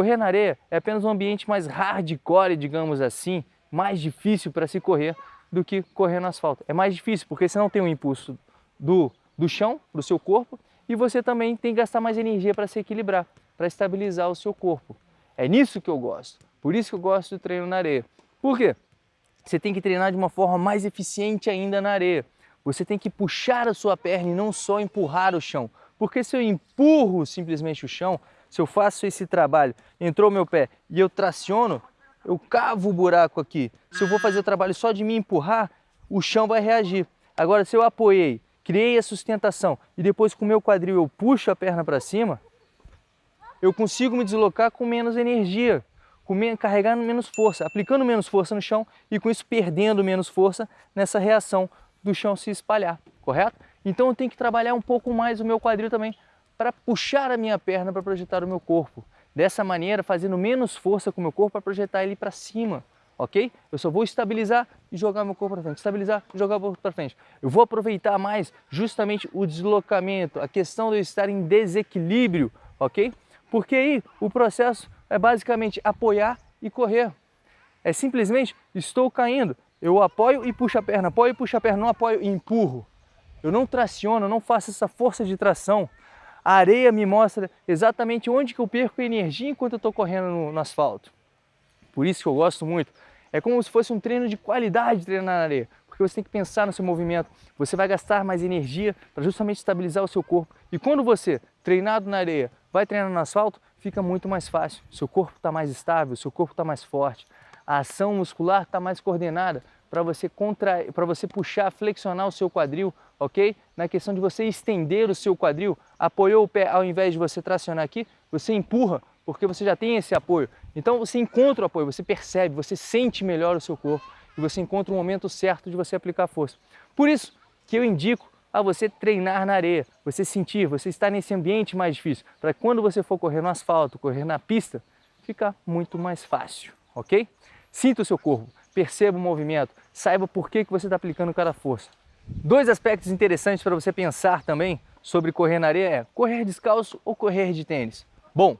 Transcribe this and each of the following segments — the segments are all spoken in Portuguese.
Correr na areia é apenas um ambiente mais hardcore, digamos assim, mais difícil para se correr do que correr no asfalto. É mais difícil porque você não tem o um impulso do, do chão, do seu corpo, e você também tem que gastar mais energia para se equilibrar, para estabilizar o seu corpo. É nisso que eu gosto. Por isso que eu gosto do treino na areia. Por quê? Você tem que treinar de uma forma mais eficiente ainda na areia. Você tem que puxar a sua perna e não só empurrar o chão. Porque se eu empurro simplesmente o chão, se eu faço esse trabalho, entrou meu pé e eu traciono, eu cavo o buraco aqui. Se eu vou fazer o trabalho só de me empurrar, o chão vai reagir. Agora, se eu apoiei, criei a sustentação e depois com o meu quadril eu puxo a perna para cima, eu consigo me deslocar com menos energia, com carregando menos força, aplicando menos força no chão e com isso perdendo menos força nessa reação do chão se espalhar, correto? Então eu tenho que trabalhar um pouco mais o meu quadril também para puxar a minha perna para projetar o meu corpo. Dessa maneira, fazendo menos força com o meu corpo para projetar ele para cima, ok? Eu só vou estabilizar e jogar meu corpo para frente, estabilizar e jogar o corpo para frente. Eu vou aproveitar mais justamente o deslocamento, a questão de eu estar em desequilíbrio, ok? Porque aí o processo é basicamente apoiar e correr. É simplesmente, estou caindo, eu apoio e puxo a perna, apoio e puxo a perna, não apoio e empurro. Eu não traciono, não faço essa força de tração. A areia me mostra exatamente onde que eu perco energia enquanto eu estou correndo no, no, asfalto. Por isso que eu gosto muito. É como se fosse um treino de qualidade treinar na areia, porque você tem que pensar no seu movimento. Você vai gastar mais energia para justamente estabilizar o seu corpo. E quando você, treinado na areia, vai treinar no asfalto, fica muito mais fácil. Seu corpo está mais estável, seu corpo está mais forte. A ação muscular está mais coordenada para você contrair, para você puxar, flexionar o seu quadril, ok? Na questão de você estender o seu quadril, apoiou o pé, ao invés de você tracionar aqui, você empurra, porque você já tem esse apoio. Então você encontra o apoio, você percebe, você sente melhor o seu corpo e você encontra o momento certo de você aplicar força. Por isso que eu indico a você treinar na areia, você sentir, você estar nesse ambiente mais difícil, para quando você for correr no asfalto, correr na pista, ficar muito mais fácil, ok? Sinta o seu corpo, perceba o movimento, saiba por que, que você está aplicando cada força. Dois aspectos interessantes para você pensar também sobre correr na areia é correr descalço ou correr de tênis. Bom,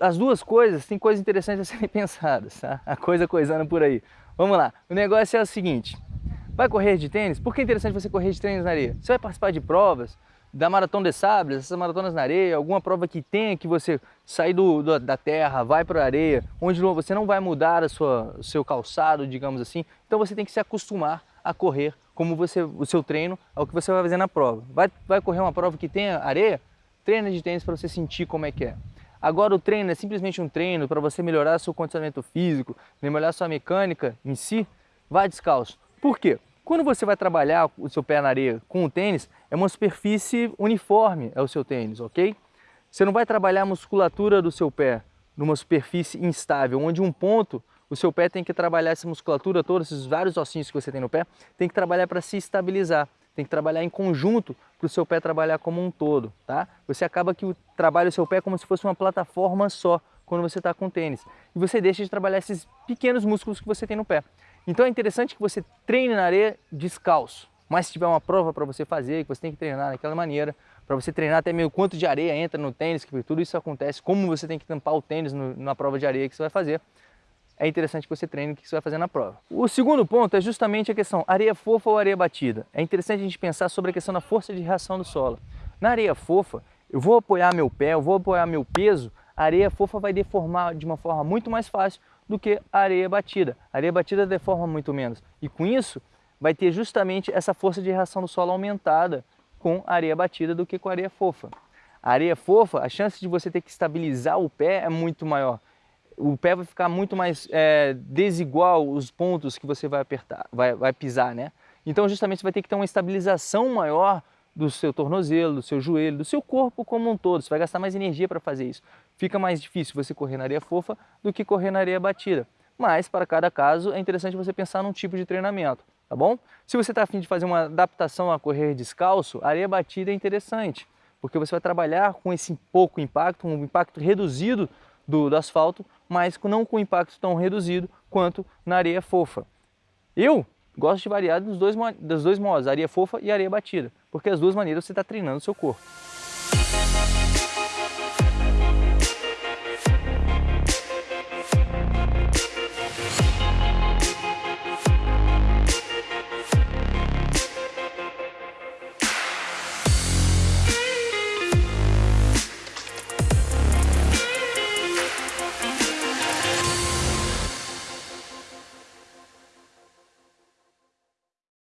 as duas coisas têm coisas interessantes a serem pensadas, tá? A coisa coisando por aí. Vamos lá, o negócio é o seguinte, Vai correr de tênis? Por que é interessante você correr de tênis na areia? Você vai participar de provas, da Maratona de Sables, essas maratonas na areia, alguma prova que tenha que você sair do, do da terra, vai para a areia, onde você não vai mudar a sua, o seu calçado, digamos assim. Então você tem que se acostumar a correr como você, o seu treino ao que você vai fazer na prova. Vai, vai correr uma prova que tenha areia? Treina de tênis para você sentir como é que é. Agora o treino é simplesmente um treino para você melhorar seu condicionamento físico, melhorar sua mecânica em si, vai descalço. Por quê? Quando você vai trabalhar o seu pé na areia com o tênis, é uma superfície uniforme, é o seu tênis, ok? Você não vai trabalhar a musculatura do seu pé numa superfície instável, onde um ponto, o seu pé tem que trabalhar essa musculatura toda, esses vários ossinhos que você tem no pé, tem que trabalhar para se estabilizar, tem que trabalhar em conjunto para o seu pé trabalhar como um todo, tá? Você acaba que o trabalho do seu pé como se fosse uma plataforma só, quando você está com tênis. E você deixa de trabalhar esses pequenos músculos que você tem no pé. Então é interessante que você treine na areia descalço. Mas se tiver uma prova para você fazer, que você tem que treinar daquela maneira, para você treinar até meio quanto de areia entra no tênis, que tudo isso acontece, como você tem que tampar o tênis na prova de areia que você vai fazer, é interessante que você treine o que você vai fazer na prova. O segundo ponto é justamente a questão areia fofa ou areia batida. É interessante a gente pensar sobre a questão da força de reação do solo. Na areia fofa, eu vou apoiar meu pé, eu vou apoiar meu peso, a areia fofa vai deformar de uma forma muito mais fácil do que a areia batida. A areia batida deforma muito menos. E com isso, vai ter justamente essa força de reação do solo aumentada com a areia batida do que com a areia fofa. A areia fofa, a chance de você ter que estabilizar o pé é muito maior. O pé vai ficar muito mais é, desigual os pontos que você vai apertar, vai, vai pisar, né? Então justamente você vai ter que ter uma estabilização maior do seu tornozelo, do seu joelho, do seu corpo como um todo. Você vai gastar mais energia para fazer isso. Fica mais difícil você correr na areia fofa do que correr na areia batida. Mas, para cada caso, é interessante você pensar num tipo de treinamento, tá bom? Se você está afim de fazer uma adaptação a correr descalço, areia batida é interessante, porque você vai trabalhar com esse pouco impacto, um impacto reduzido do, do asfalto, mas não com impacto tão reduzido quanto na areia fofa. Eu gosto de variar dos dois, dos dois modos, areia fofa e areia batida, porque as duas maneiras você está treinando o seu corpo.